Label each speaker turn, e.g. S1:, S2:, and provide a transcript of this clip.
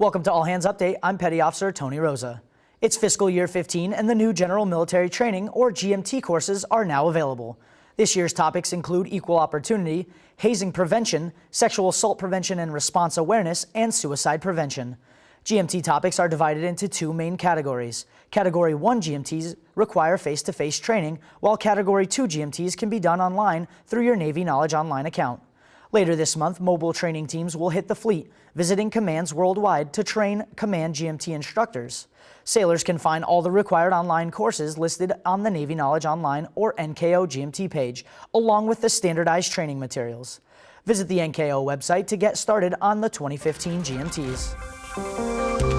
S1: Welcome to All Hands Update. I'm Petty Officer Tony Rosa. It's fiscal year 15 and the new General Military Training or GMT courses are now available. This year's topics include equal opportunity, hazing prevention, sexual assault prevention and response awareness, and suicide prevention. GMT topics are divided into two main categories. Category 1 GMTs require face-to-face -face training, while Category 2 GMTs can be done online through your Navy Knowledge Online account. Later this month, mobile training teams will hit the fleet, visiting commands worldwide to train Command GMT instructors. Sailors can find all the required online courses listed on the Navy Knowledge Online or NKO GMT page, along with the standardized training materials. Visit the NKO website to get started on the 2015 GMTs.